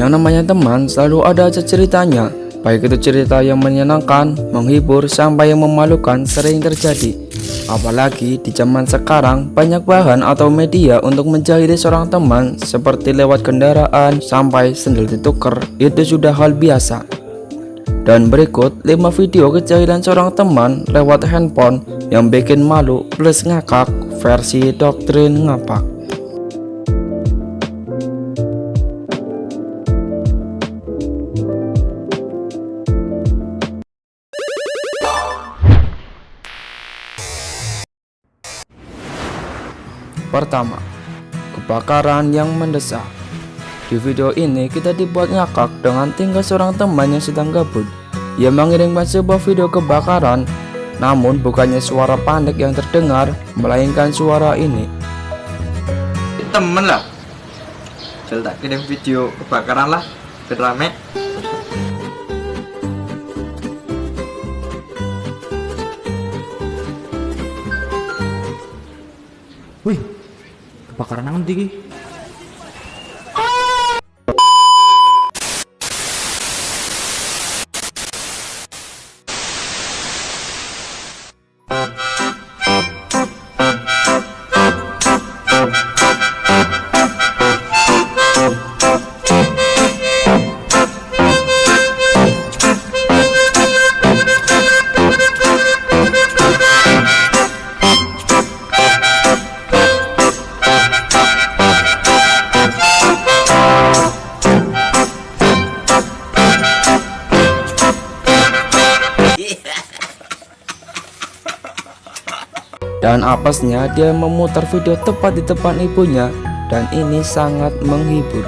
Yang namanya teman selalu ada ceritanya. Baik itu cerita yang menyenangkan, menghibur, sampai yang memalukan sering terjadi. Apalagi di zaman sekarang banyak bahan atau media untuk menjahili seorang teman Seperti lewat kendaraan sampai sendal ditukar Itu sudah hal biasa. Dan berikut 5 video kejahilan seorang teman lewat handphone yang bikin malu plus ngakak versi doktrin ngapak. Pertama, kebakaran yang mendesak. Di video ini kita dibuat ngakak dengan tinggal seorang teman yang sedang gabut. Ia mengirimkan sebuah video kebakaran, namun bukannya suara panik yang terdengar, melainkan suara ini. temen lah tak kirim video kebakaran lah biar rame Wih, kebakaran nanti Dan apesnya dia memutar video tepat di depan ibunya dan ini sangat menghibur.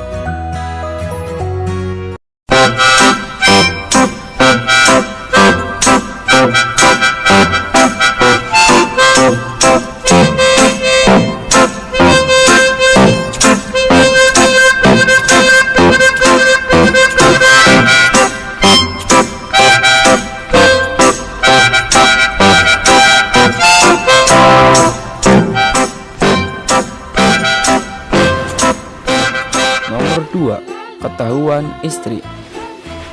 Ketahuan istri.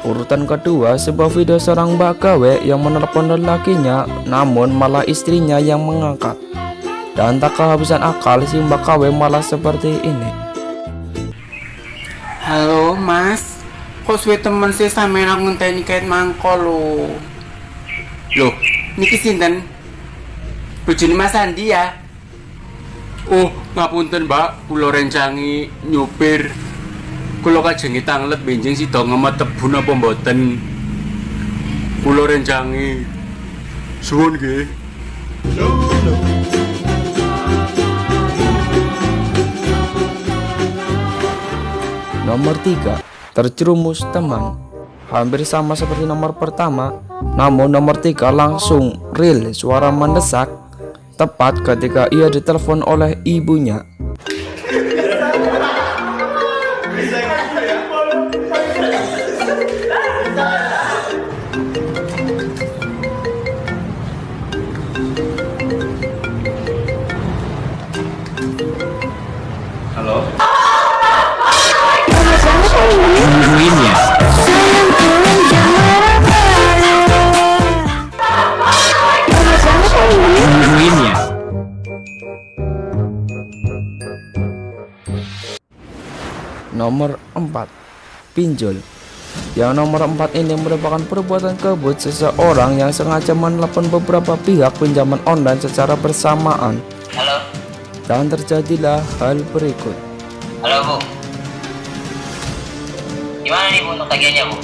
Urutan kedua sebuah video seorang mbak gawe yang menelepon lelakinya namun malah istrinya yang mengangkat. Dan tak kehabisan akal si mbak gawe malah seperti ini. Halo mas, kok suwe temen sih sampe nak ngenteni kait mangko lo Loh, niki sinten? Bojone Mas Andi ya? Oh, ngapunten mbak, kula rencangi nyupir Kula kajengi tanglet benjing sida ngemet tebu napa mboten? Kula rencangi. Suwun nggih. Nomor 3 Terjerumus teman. Hampir sama seperti nomor pertama Namun nomor 3 langsung real suara mendesak Tepat ketika ia ditelepon oleh ibunya halo ya. Ya. Nomor 4 Pinjol Yang nomor 4 ini merupakan perbuatan kebut seseorang yang sengaja menelepon beberapa pihak pinjaman online secara bersamaan Dan terjadilah hal berikut halo Bu. Gimana nih Bu untuk tagihannya Bu?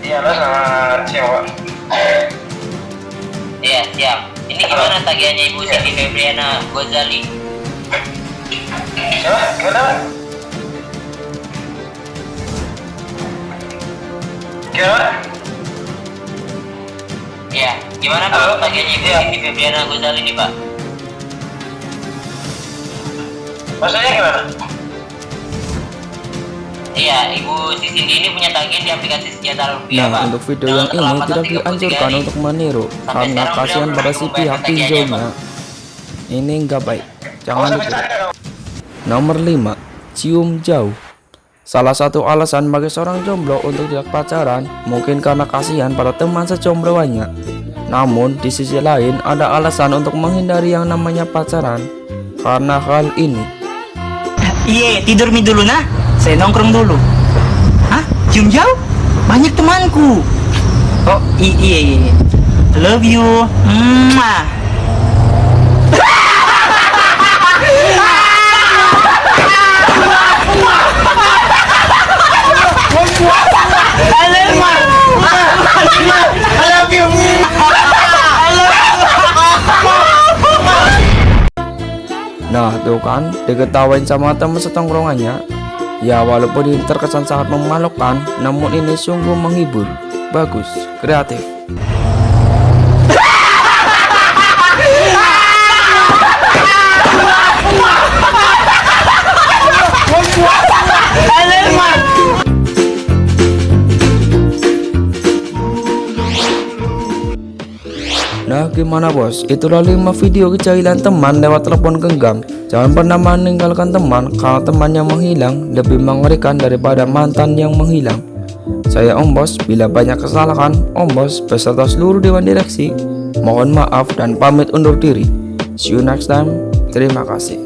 iya sama siapa Iya siap. Ini gimana tagihannya Ibu Siti Febriana Gozali? siapa gimana gimana Iya, gimana Pak tagihannya Ibu Iya. Siti Febriana Gozali nih Pak? Maksudnya gimana Iya, Ibu Siti ini punya tagihan di aplikasi sejahtera rupiah Nah Pak. untuk video yang ini tidak 33 dianjurkan untuk meniru Sampai Karena kasihan pada si pihak pinjolnya. Ini enggak baik Oh, Jangan ditiru Nomor 5 Cium jauh Salah satu alasan bagi seorang jomblo untuk tidak pacaran mungkin karena kasihan pada teman sejombloannya. Namun di sisi lain ada alasan untuk menghindari yang namanya pacaran karena hal ini. Iya, tidur mi dulu nah. Saya nongkrong dulu. Hah? Cium jauh? Banyak temanku. Oh, iya, iya. iya. Love you. Mwah. I love you. I love you. Nah tuh kan diketawain sama teman setongkrongannya. Ya walaupun ini terkesan sangat memalukan Namun ini sungguh menghibur. Bagus, kreatif gimana bos, itulah 5 video kejahilan teman lewat telepon genggam. Jangan pernah meninggalkan teman Kalau temannya menghilang lebih mengerikan daripada mantan yang menghilang. Saya Om Bos, bila banyak kesalahan Om Bos beserta seluruh Dewan Direksi Mohon maaf dan pamit undur diri. See you next time, terima kasih